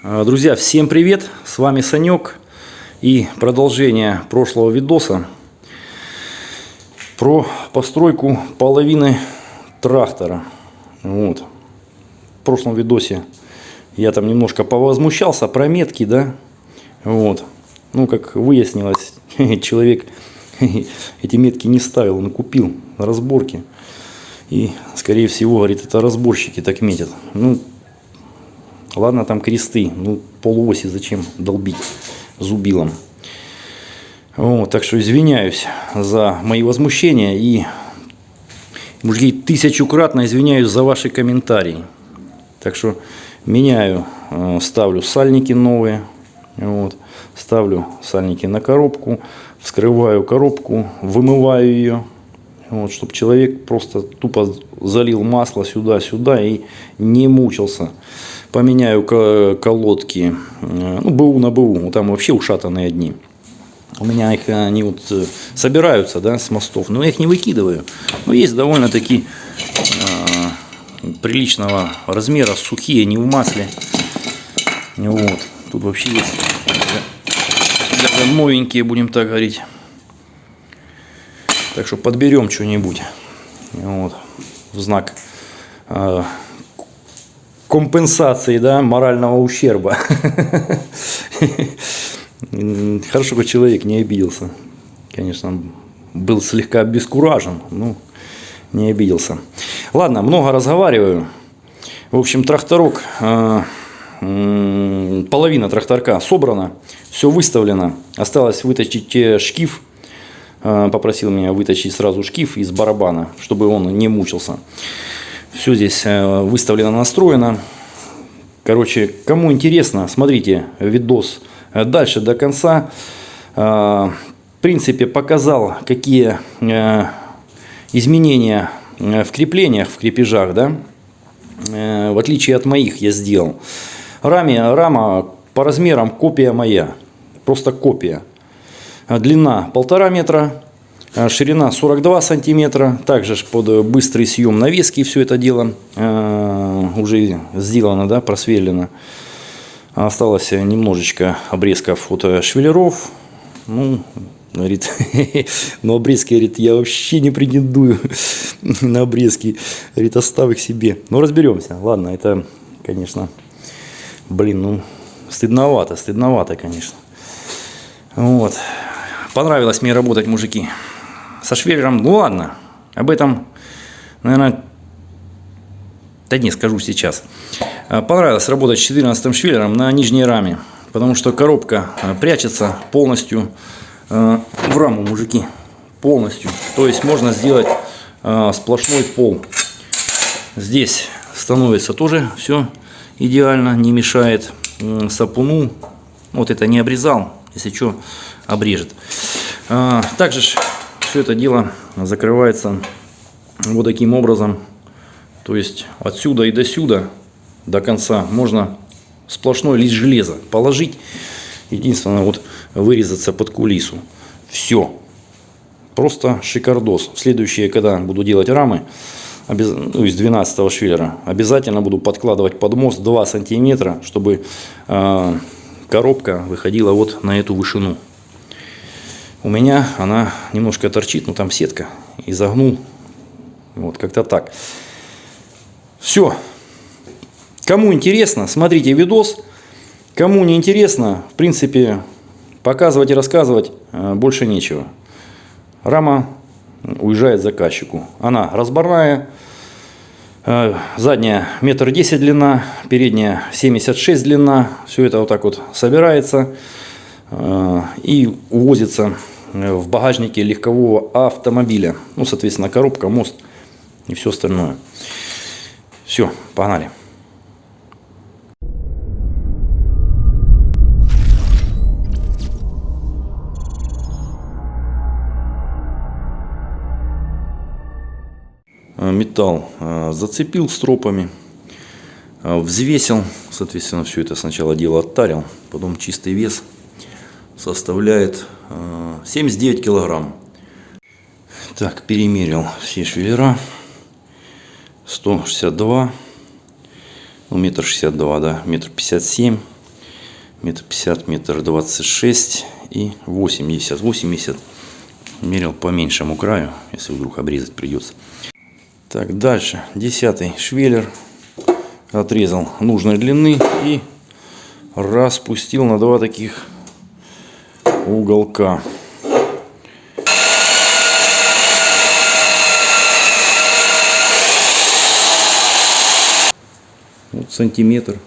А, Друзья, всем привет! С вами Санек и продолжение прошлого видоса про постройку половины трактора. Вот. В прошлом видосе я там немножко повозмущался про метки, да? Вот. Ну, как выяснилось, человек эти метки не ставил, он купил на разборке. И, скорее всего, говорит, это разборщики так метят. Ну, Ладно, там кресты, ну полуоси зачем долбить зубилом. Вот, так что извиняюсь за мои возмущения и, мужики, тысячукратно извиняюсь за ваши комментарии. Так что меняю, э, ставлю сальники новые, вот, ставлю сальники на коробку, вскрываю коробку, вымываю ее, вот, чтобы человек просто тупо залил масло сюда-сюда и не мучился поменяю колодки, э, ну, БУ на БУ, там вообще ушатанные одни. У меня их, они вот э, собираются, да, с мостов, но я их не выкидываю. Но есть довольно-таки э, приличного размера, сухие, не в масле. Вот, тут вообще есть даже новенькие, будем так говорить. Так что подберем что-нибудь. Вот, в знак э, компенсации да, морального ущерба. Хорошо, что человек не обиделся. Конечно, был слегка обескуражен, но не обиделся. Ладно, много разговариваю. В общем, тракторок, э, половина тракторка собрана, все выставлено. Осталось вытащить шкив. Э, попросил меня вытащить сразу шкив из барабана, чтобы он не мучился. Все здесь э, выставлено, настроено. Короче, кому интересно, смотрите видос э, дальше до конца. Э, в принципе, показал, какие изменения в креплениях, в крепежах, да, в отличие от моих я сделал. Раме, рама по размерам копия моя, просто копия. Длина полтора метра, ширина 42 сантиметра. Также под быстрый съем навески все это дело э, уже сделано, да, просверлено. Осталось немножечко обрезков от швеллеров. Ну, говорит, но обрезки, говорит, я вообще не претендую на обрезки. Говорит, оставь их себе. Но разберемся. Ладно, это, конечно, блин, ну, стыдновато, стыдновато, конечно. Вот. Понравилось мне работать, мужики со швеллером, ну ладно, об этом, наверное, да не скажу сейчас. А, понравилось работать с 14 швеллером на нижней раме, потому что коробка а, прячется полностью а, в раму, мужики, полностью. То есть можно сделать сплошной пол. Здесь становится тоже все идеально, не мешает сапуну. Вот это не обрезал, если что, обрежет. Также все это дело закрывается вот таким образом. То есть отсюда и до сюда, до конца, можно сплошной лист железа положить. Единственное, вот вырезаться под кулису. Все. Просто шикардос. Следующее, когда буду делать рамы, ну, из 12 швеллера, обязательно буду подкладывать под мост 2 сантиметра, чтобы э, коробка выходила вот на эту вышину. У меня она немножко торчит, но там сетка. И загнул. Вот, как-то так. Все. Кому интересно, смотрите видос. Кому не интересно, в принципе, показывать и рассказывать э, больше нечего. Рама уезжает заказчику. Она разборная. Э, задняя метр десять длина, передняя 76 длина. Все это вот так вот собирается. Э, и увозится э, в багажнике легкового автомобиля. Ну, соответственно, коробка, мост и все остальное. Все, погнали. Э, металл зацепил стропами, взвесил, соответственно, все это сначала дело оттарил, потом чистый вес – составляет 79 э, килограмм. Так, перемерил все швеллера. 162, ну, метр шестьдесят два, да, метр пятьдесят семь. метр пятьдесят, метр двадцать шесть и 80. 80 мерил по меньшему краю, если вдруг обрезать придется. Так, дальше. Десятый швеллер. Отрезал нужной длины и распустил на два таких уголка. Вот сантиметр.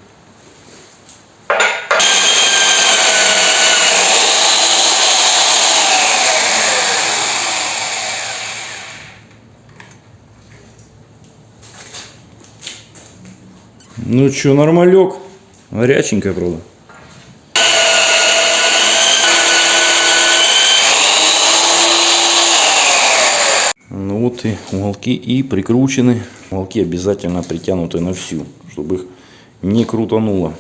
Ну что, нормалек. Горяченькая, правда. Вот и уголки и прикручены. Уголки обязательно притянуты на всю, чтобы их не крутануло.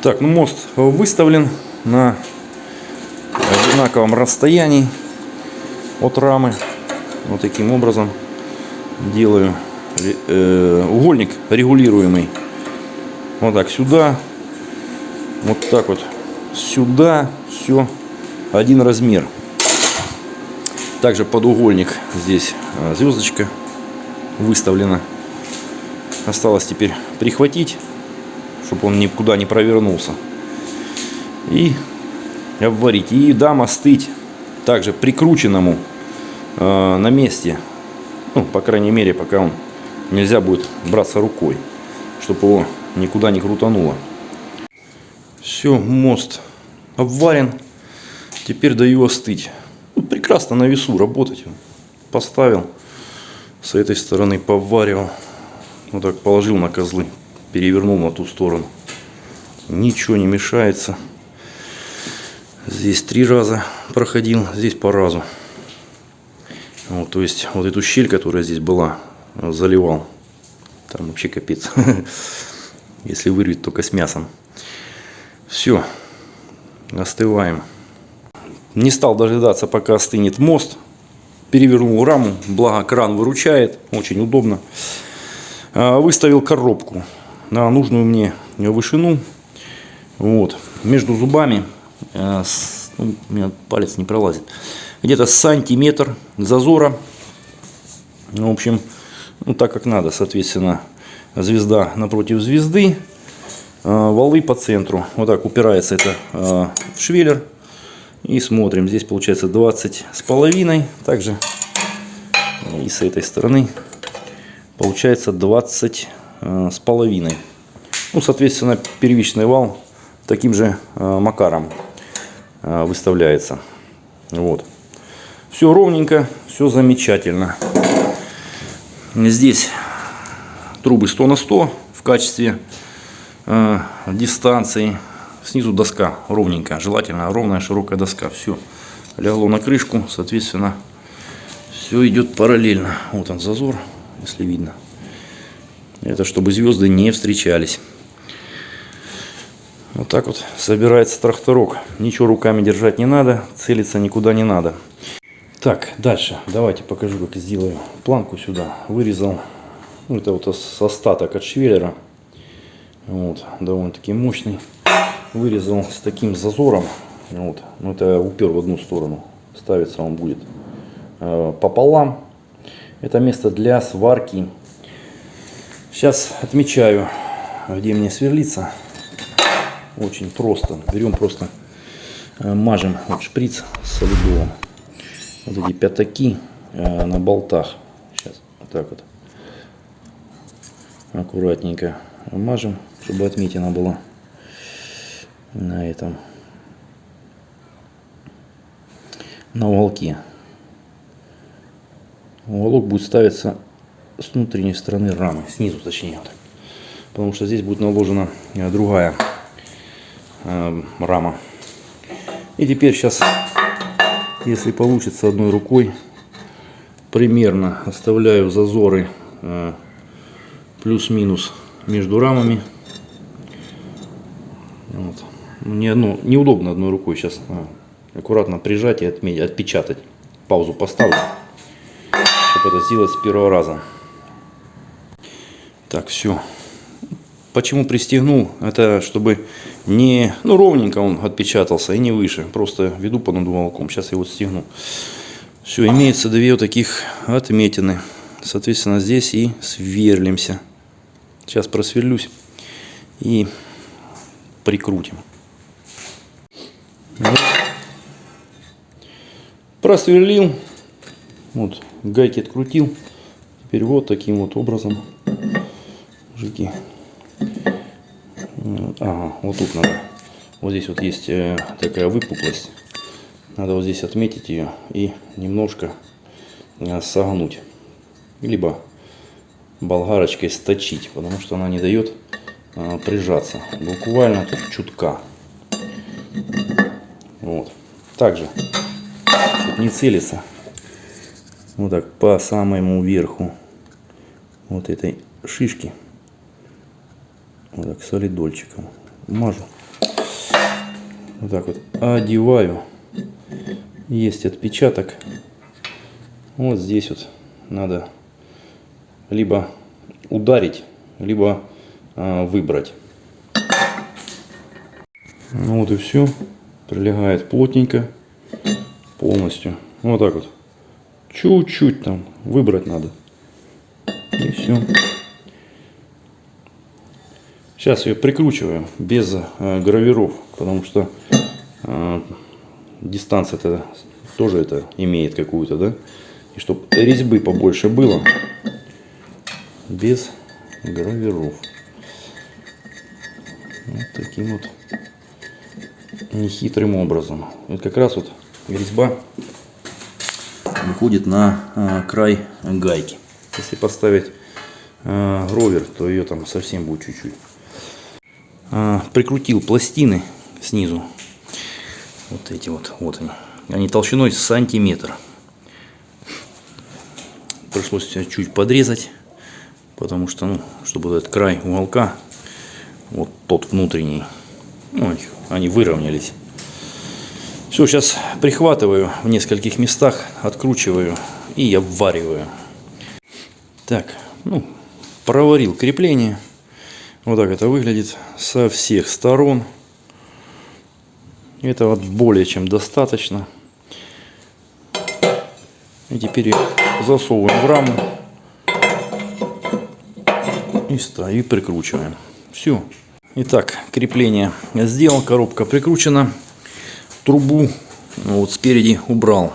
Так, ну мост выставлен на одинаковом расстоянии от рамы. Вот таким образом делаю э, угольник регулируемый. Вот так сюда, вот так вот сюда, все один размер. Также подугольник здесь а, звездочка выставлена. Осталось теперь прихватить, чтобы он никуда не провернулся. И обварить. И дам остыть также прикрученному э, на месте. Ну, по крайней мере, пока он нельзя будет браться рукой, чтобы его никуда не крутануло. Все, мост обварен. Теперь даю остыть. Ну, прекрасно на весу работать. Поставил. С этой стороны поваривал. Вот так положил на козлы. Перевернул на ту сторону. Ничего не мешается. Здесь три раза проходил, здесь по разу. Вот, то есть вот эту щель, которая здесь была, заливал. Там вообще капец. Если вырвать только с мясом. Все. Остываем. Не стал дожидаться, пока остынет мост. Перевернул раму. Благо кран выручает. Очень удобно. А, выставил коробку на нужную мне вышину. Вот. Между зубами. А, ну, у меня палец не пролазит. Где-то сантиметр зазора. В общем, ну, так как надо, соответственно, звезда напротив звезды, а, валы по центру. Вот так упирается это в швеллер. И смотрим, здесь получается 20 с половиной. Также и с этой стороны получается 20 а, с половиной. Ну, соответственно, первичный вал таким же макаром выставляется. Вот. Все ровненько, все замечательно. Здесь трубы 100 на 100 в качестве э, дистанции. Снизу доска ровненькая, желательно ровная широкая доска. Все легло на крышку, соответственно, все идет параллельно. Вот он зазор, если видно. Это чтобы звезды не встречались. Вот так вот собирается тракторок. Ничего руками держать не надо, целиться никуда не надо. Так, дальше. Давайте покажу, как сделаю планку сюда. Вырезал. Ну, это вот остаток от швеллера. Вот, довольно-таки мощный. Вырезал с таким зазором. Вот, ну, это упер в одну сторону. Ставится он будет э, пополам. Это место для сварки. Сейчас отмечаю, где мне сверлиться. Очень просто. Берем просто, э, мажем вот шприц солидовым вот эти пятаки э, на болтах. Сейчас вот так вот аккуратненько мажем, чтобы отметина была на этом на уголке. Уголок будет ставиться с внутренней стороны рамы, снизу точнее. Потому что здесь будет наложена э, другая э, рама. И теперь сейчас если получится одной рукой, примерно оставляю зазоры э, плюс-минус между рамами. Вот. Не, ну, неудобно одной рукой сейчас а, аккуратно прижать и отметить, отпечатать. Паузу поставлю, чтобы это сделать с первого раза. Так, все. Почему пристегнул? Это чтобы не, ну, ровненько он отпечатался и не выше. Просто веду по надувалком. Сейчас я его стегну. Все, имеется две вот таких отметины. Соответственно, здесь и сверлимся. Сейчас просверлюсь и прикрутим. Просверлил. Вот, гайки открутил. Теперь вот таким вот образом. Мужики. Ага, вот тут надо. Вот здесь вот есть э, такая выпуклость. Надо вот здесь отметить ее и немножко э, согнуть. Либо болгарочкой сточить, потому что она не дает э, прижаться. Буквально тут чутка. Вот. Также, не целиться, вот так по самому верху вот этой шишки вот так солидольчиком мажу. Вот так вот одеваю. Есть отпечаток. Вот здесь вот надо либо ударить либо а, выбрать. Ну вот и все прилегает плотненько полностью вот так вот чуть-чуть там выбрать надо и все Сейчас ее прикручиваем без э, гравиров, потому что э, дистанция это тоже это имеет какую-то, да? И чтобы резьбы побольше было, без гравиров. Вот таким вот нехитрым образом. Вот как раз вот резьба выходит на э, край гайки. Если поставить э, ровер, то ее там совсем будет чуть-чуть. А, прикрутил пластины снизу. Вот эти вот, вот они. Они толщиной сантиметр. Пришлось чуть подрезать, потому что, ну, чтобы этот край уголка, вот тот внутренний, ну, они выровнялись. Все, сейчас прихватываю в нескольких местах, откручиваю и обвариваю. Так, ну, проварил крепление. Вот так это выглядит со всех сторон. Этого более чем достаточно. И теперь засовываем в раму и, и прикручиваем. Все. Итак, крепление сделал, коробка прикручена. Трубу вот спереди убрал.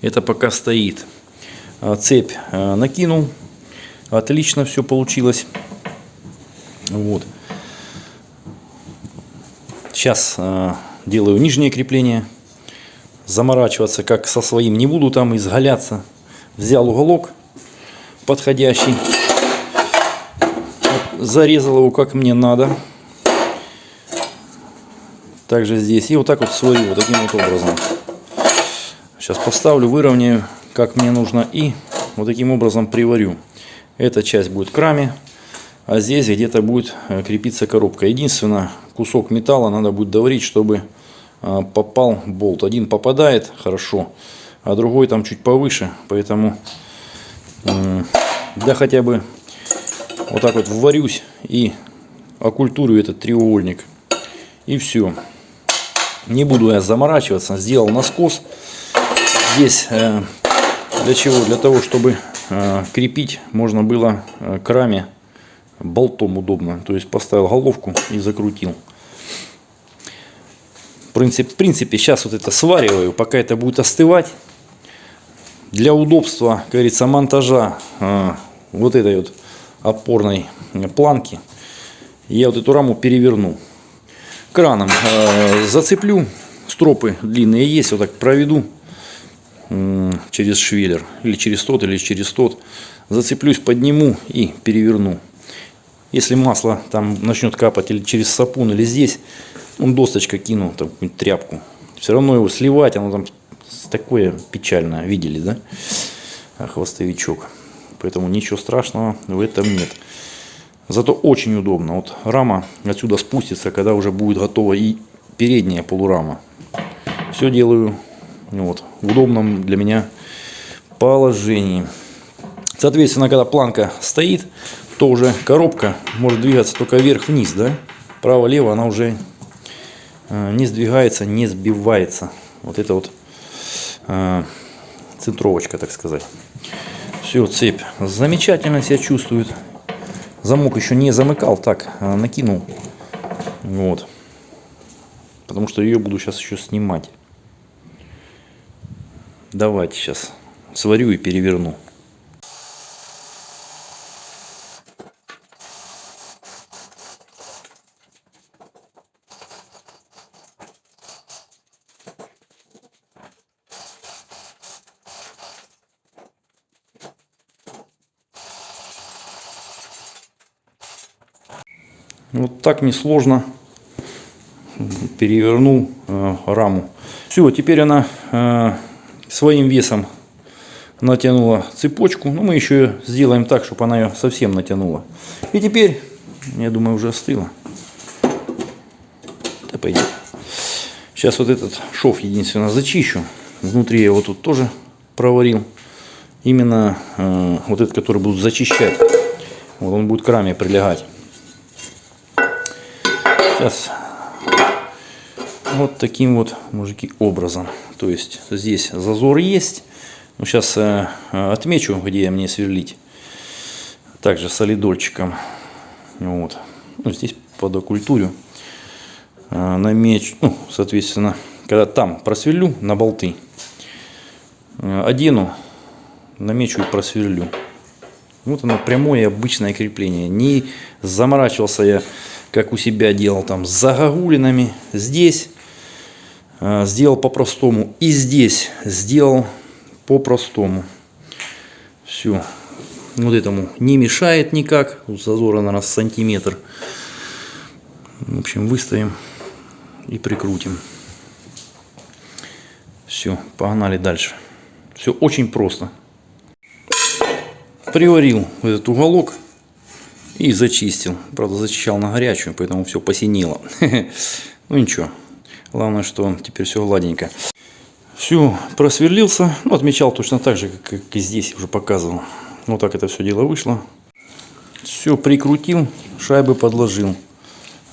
Это пока стоит. А цепь э, накинул. Отлично все получилось. Вот. Сейчас э, делаю нижнее крепление. Заморачиваться как со своим не буду там изгаляться. Взял уголок подходящий. Зарезал его как мне надо. Также здесь. И вот так вот свою вот таким вот образом. Сейчас поставлю, выровняю как мне нужно. И вот таким образом приварю. Эта часть будет к раме а здесь где-то будет э, крепиться коробка. Единственное, кусок металла надо будет доварить, чтобы э, попал болт. Один попадает хорошо, а другой там чуть повыше, поэтому да хотя бы вот так вот вварюсь и окультурю этот треугольник. И все. Не буду я заморачиваться, сделал наскос. Здесь э, для чего? Для того, чтобы крепить можно было к раме болтом удобно. То есть поставил головку и закрутил. В принципе, в принципе, сейчас вот это свариваю, пока это будет остывать. Для удобства, как говорится, монтажа э, вот этой вот опорной планки я вот эту раму переверну. Краном э, зацеплю, стропы длинные есть, вот так проведу через швеллер, или через тот, или через тот. Зацеплюсь, подниму и переверну. Если масло там начнет капать или через сапун, или здесь, он досточка кинул, там тряпку. Все равно его сливать, оно там такое печальное, видели, да? Хвостовичок. Поэтому ничего страшного в этом нет. Зато очень удобно. Вот рама отсюда спустится, когда уже будет готова и передняя полурама. Все делаю вот, в удобном для меня положении. Соответственно, когда планка стоит, то уже коробка может двигаться только вверх-вниз, да? Право-лево она уже э, не сдвигается, не сбивается. Вот это вот э, центровочка, так сказать. Все, цепь замечательно себя чувствует. Замок еще не замыкал, так, э, накинул. Вот. Потому что ее буду сейчас еще снимать. Давайте сейчас сварю и переверну. Вот так несложно перевернул э, раму. Все, теперь она э, своим весом натянула цепочку. Но мы еще сделаем так, чтобы она ее совсем натянула. И теперь, я думаю, уже остыла. Да пойдет. Сейчас вот этот шов единственно зачищу. Внутри я его тут тоже проварил. Именно э, вот этот, который буду зачищать. Вот он будет к раме прилегать. Сейчас вот таким вот, мужики, образом. То есть здесь зазор есть. Ну, сейчас э, отмечу, где мне сверлить. Также солидольчиком. Вот. Ну, здесь под окультурю. Э, намечу, ну, соответственно, когда там просверлю на болты, э, одену, намечу и просверлю. Вот оно прямое обычное крепление. Не заморачивался я, как у себя делал там с загогулинами. Здесь э, сделал по-простому. И здесь сделал по-простому. Все. Вот этому не мешает никак. Тут зазора, наверное, сантиметр. В общем, выставим и прикрутим. Все, погнали дальше. Все очень просто приварил этот уголок и зачистил. Правда, зачищал на горячую, поэтому все посинело. Ну ничего. Главное, что теперь все гладенько. Все, просверлился. Ну, отмечал точно так же, как и здесь уже показывал. Вот так это все дело вышло. Все прикрутил, шайбы подложил.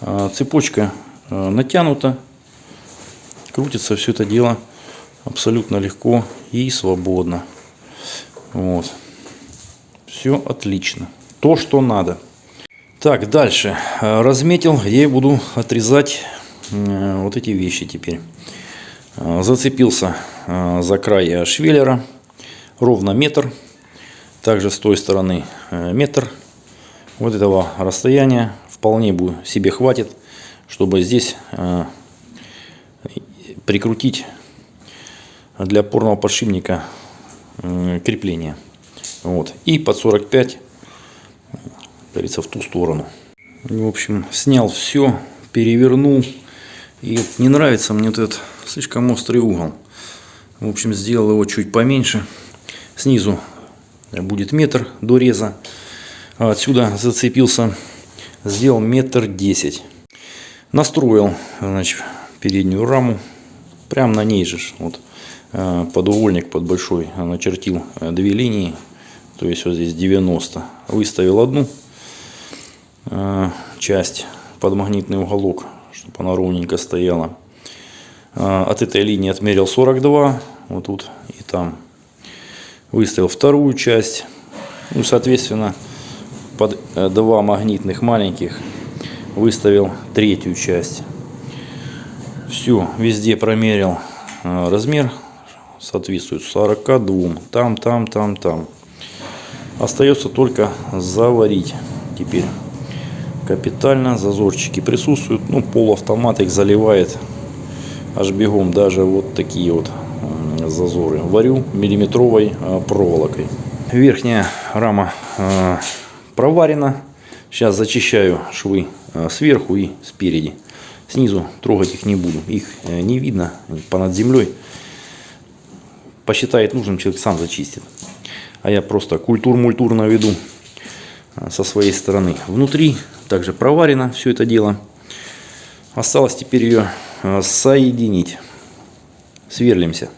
А, цепочка а, натянута. Крутится все это дело абсолютно легко и свободно. Вот. Все отлично. То, что надо. Так, дальше. Э, разметил, я буду отрезать э, вот эти вещи теперь. Э, зацепился за край швеллера. Ровно метр. Также с той стороны метр. Вот этого расстояния вполне себе хватит, чтобы здесь прикрутить для опорного подшипника крепление. Вот. И под 45, говорится, в ту сторону. В общем, снял все, перевернул. И не нравится мне вот этот слишком острый угол. В общем, сделал его чуть поменьше. Снизу будет метр до реза. Отсюда зацепился, сделал метр десять. Настроил, значит, переднюю раму. Прямо на ней же, вот, э, подувольник под большой, начертил э, две линии то есть вот здесь 90. Выставил одну э, часть под магнитный уголок, чтобы она ровненько стояла. Э, от этой линии отмерил 42, вот тут и там. Выставил вторую часть. Ну, соответственно, под два магнитных маленьких выставил третью часть. Все, везде промерил размер. Соответствует 42. Там, там, там, там. Остается только заварить теперь. Капитально зазорчики присутствуют. Ну, полуавтомат их заливает аж бегом. Даже вот такие вот зазоры. Варю миллиметровой а, проволокой. Верхняя рама а, проварена. Сейчас зачищаю швы а, сверху и спереди. Снизу трогать их не буду. Их э, не видно понад землей. Посчитает нужным, человек сам зачистит а я просто культур-мультур наведу со своей стороны. Внутри также проварено все это дело. Осталось теперь ее а, соединить. Сверлимся.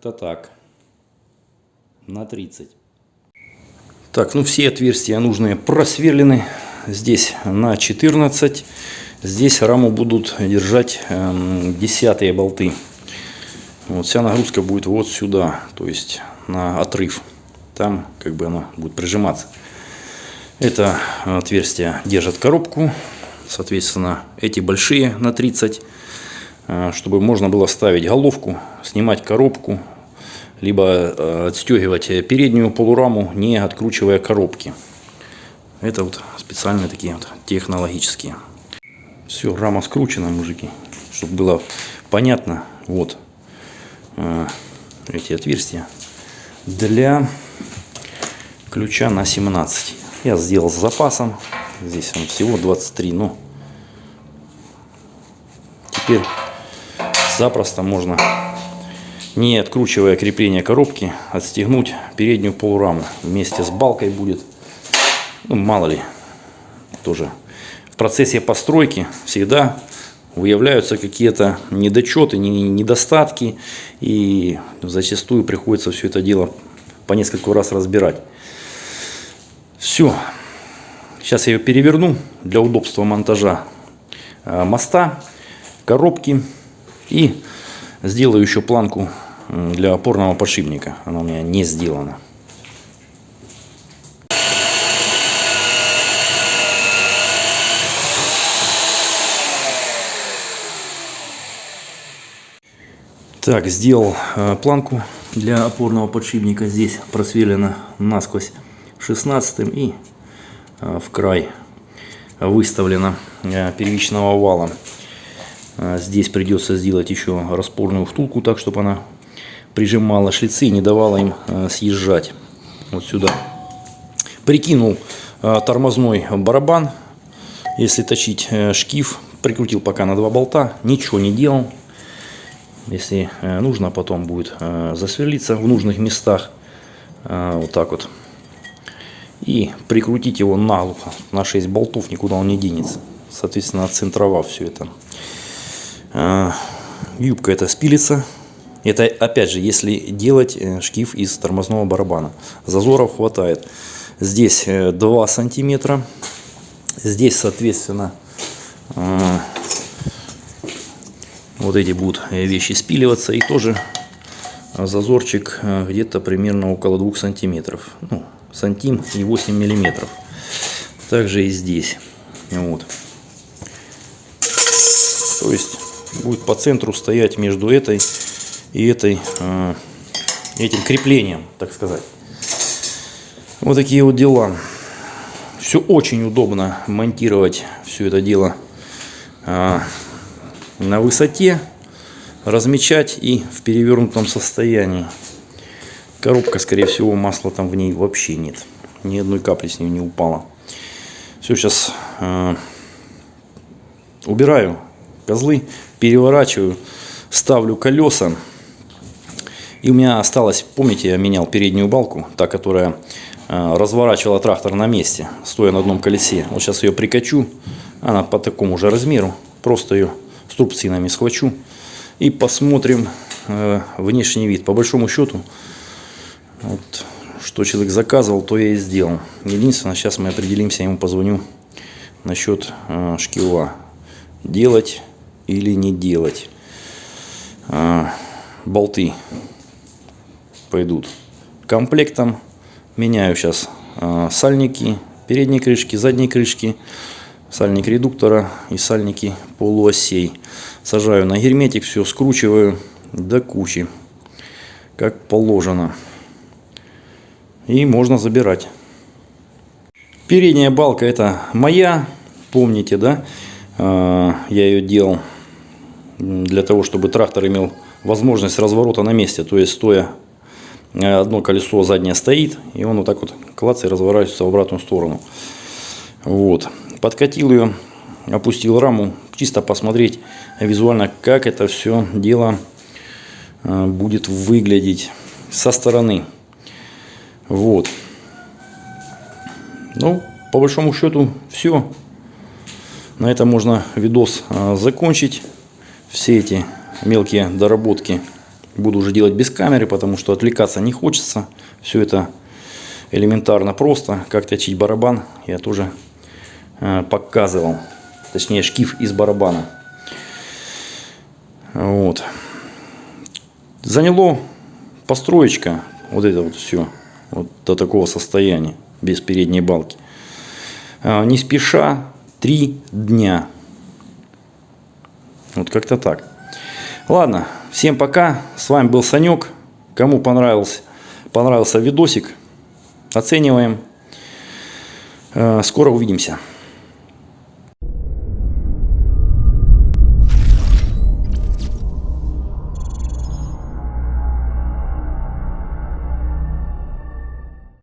Как-то так. На 30. Так, ну все отверстия нужные просверлены. Здесь на 14. Здесь раму будут держать э, десятые болты. Вот вся нагрузка будет вот сюда, то есть на отрыв. Там как бы она будет прижиматься. Это отверстие держит коробку. Соответственно, эти большие на 30, э, чтобы можно было ставить головку, снимать коробку, либо э, отстегивать переднюю полураму, не откручивая коробки. Это вот специальные такие вот технологические. Все, рама скручена, мужики, чтобы было понятно. Вот э, эти отверстия для ключа на 17. Я сделал с запасом. Здесь он всего 23, но теперь запросто можно, не откручивая крепление коробки, отстегнуть переднюю полураму. Вместе с балкой будет, ну мало ли, тоже процессе постройки всегда выявляются какие-то недочеты, недостатки, и зачастую приходится все это дело по несколько раз разбирать. Все. Сейчас я ее переверну для удобства монтажа э, моста, коробки и сделаю еще планку для опорного подшипника. Она у меня не сделана. Так, сделал э, планку для опорного подшипника. Здесь просверлено насквозь 16 и э, в край выставлено э, первичного вала. Э, здесь придется сделать еще распорную втулку, так чтобы она прижимала шлицы и не давала им э, съезжать вот сюда. Прикинул э, тормозной барабан, если точить э, шкив, прикрутил пока на два болта, ничего не делал. Если э, нужно, потом будет э, засверлиться в нужных местах. Вот так вот. И прикрутить его наглухо. На 6 болтов никуда он не денется. Соответственно, отцентровав все это. Юбка это спилится. Это опять же, если делать шкив из тормозного барабана. Зазоров хватает. Здесь 2 сантиметра. Здесь, соответственно, вот эти будут э, вещи спиливаться и тоже зазорчик э, где-то примерно около 2 сантиметров ну, сантим и 8 миллиметров также и здесь вот то есть будет по центру стоять между этой и этой э, этим креплением так сказать вот такие вот дела все очень удобно монтировать все это дело на высоте, размечать и в перевернутом состоянии. Коробка, скорее всего, масла там в ней вообще нет. Ни одной капли с нее не упало. Все, сейчас э, убираю козлы, переворачиваю, ставлю колеса. И у меня осталось, помните, я менял переднюю балку, та, которая э, разворачивала трактор на месте, стоя на одном колесе. Вот сейчас ее прикачу, она по такому же размеру, просто ее струбцинами схвачу и посмотрим э, внешний вид. По большому счету, вот, что человек заказывал, то я и сделал. Единственное, сейчас мы определимся, я ему позвоню насчет э, шкива. Делать или не делать. Э, болты пойдут комплектом. Меняю сейчас э, сальники, передние крышки, задние крышки сальник редуктора и сальники полуосей. Сажаю на герметик, все скручиваю до кучи, как положено. И можно забирать. Передняя балка это моя, помните, да? А, я ее делал для того, чтобы трактор имел возможность разворота на месте. То есть, стоя, одно колесо заднее стоит, и он вот так вот клац и разворачивается в обратную сторону. Вот. Подкатил ее, опустил раму, чисто посмотреть визуально, как это все дело э, будет выглядеть со стороны. Вот. Ну, по большому счету, все. На этом можно видос э, закончить. Все эти мелкие доработки Буду уже делать без камеры, потому что отвлекаться не хочется. Все это элементарно просто. Как точить барабан я тоже э, показывал. Точнее шкив из барабана. Вот. Заняло построечка, вот это вот все, вот до такого состояния, без передней балки. А, не спеша, три дня. Вот как-то так. Ладно, всем пока. С вами был Санек. Кому понравился, понравился видосик, оцениваем. А, скоро увидимся.